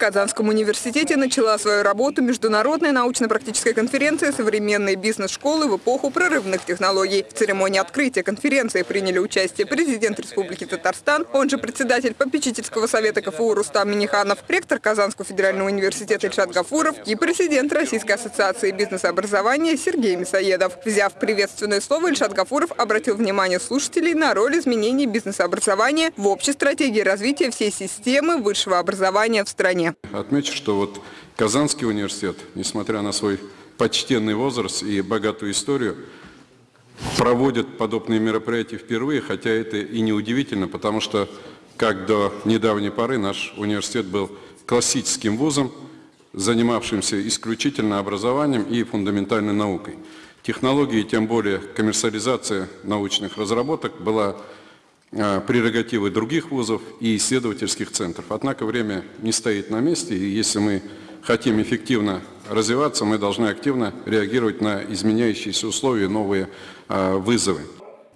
Казанском университете начала свою работу международная научно-практическая конференция «Современные бизнес-школы в эпоху прорывных технологий». В церемонии открытия конференции приняли участие президент Республики Татарстан, он же председатель попечительского совета КФУ Рустам Миниханов, ректор Казанского федерального университета Ильшат Гафуров и президент Российской ассоциации бизнес-образования Сергей Мясоедов. Взяв приветственное слово, Ильшат Гафуров обратил внимание слушателей на роль изменений бизнес-образования в общей стратегии развития всей системы высшего образования в стране. Отмечу, что вот Казанский университет, несмотря на свой почтенный возраст и богатую историю, проводит подобные мероприятия впервые, хотя это и не удивительно, потому что, как до недавней поры, наш университет был классическим вузом, занимавшимся исключительно образованием и фундаментальной наукой. Технологии, тем более коммерциализация научных разработок была прерогативы других вузов и исследовательских центров. Однако время не стоит на месте, и если мы хотим эффективно развиваться, мы должны активно реагировать на изменяющиеся условия, новые э, вызовы.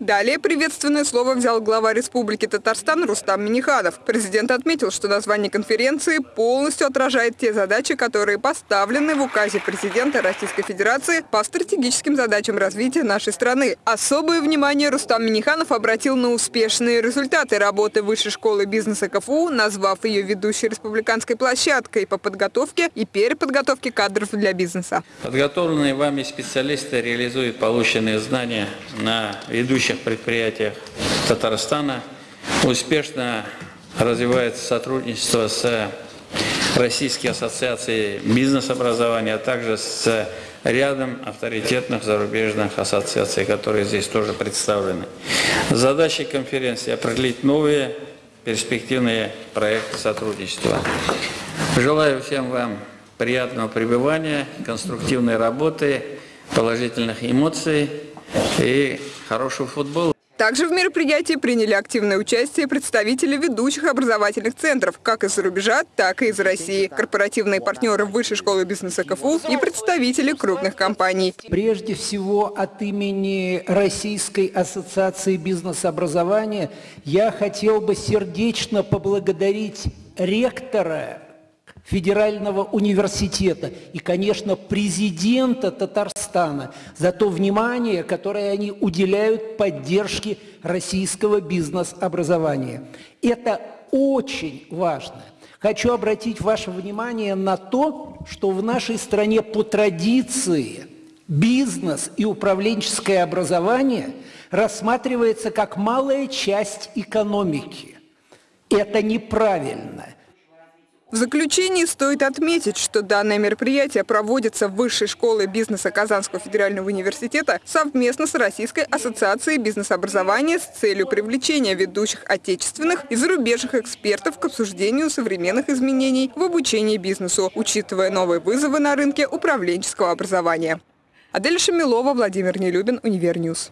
Далее приветственное слово взял глава Республики Татарстан Рустам Миниханов. Президент отметил, что название конференции полностью отражает те задачи, которые поставлены в указе президента Российской Федерации по стратегическим задачам развития нашей страны. Особое внимание Рустам Миниханов обратил на успешные результаты работы Высшей школы бизнеса КФУ, назвав ее ведущей республиканской площадкой по подготовке и переподготовке кадров для бизнеса. Подготовленные вами специалисты реализуют полученные знания на ведущих ведущих предприятиях Татарстана. Успешно развивается сотрудничество с Российской ассоциацией бизнес-образования, а также с рядом авторитетных зарубежных ассоциаций, которые здесь тоже представлены. Задачей конференции определить новые перспективные проекты сотрудничества. Желаю всем вам приятного пребывания, конструктивной работы, положительных эмоций и хорошего футбола. Также в мероприятии приняли активное участие представители ведущих образовательных центров, как из-за рубежа, так и из России, корпоративные партнеры Высшей школы бизнеса КФУ и представители крупных компаний. Прежде всего от имени Российской ассоциации бизнес-образования я хотел бы сердечно поблагодарить ректора Федерального университета и, конечно, президента Татарстана за то внимание, которое они уделяют поддержке российского бизнес-образования. Это очень важно. Хочу обратить ваше внимание на то, что в нашей стране по традиции бизнес и управленческое образование рассматривается как малая часть экономики. Это неправильно. В заключении стоит отметить, что данное мероприятие проводится в Высшей школе бизнеса Казанского федерального университета совместно с Российской ассоциацией бизнес-образования с целью привлечения ведущих отечественных и зарубежных экспертов к обсуждению современных изменений в обучении бизнесу, учитывая новые вызовы на рынке управленческого образования. Адель Шамилова, Владимир Нелюбин, Универньюз.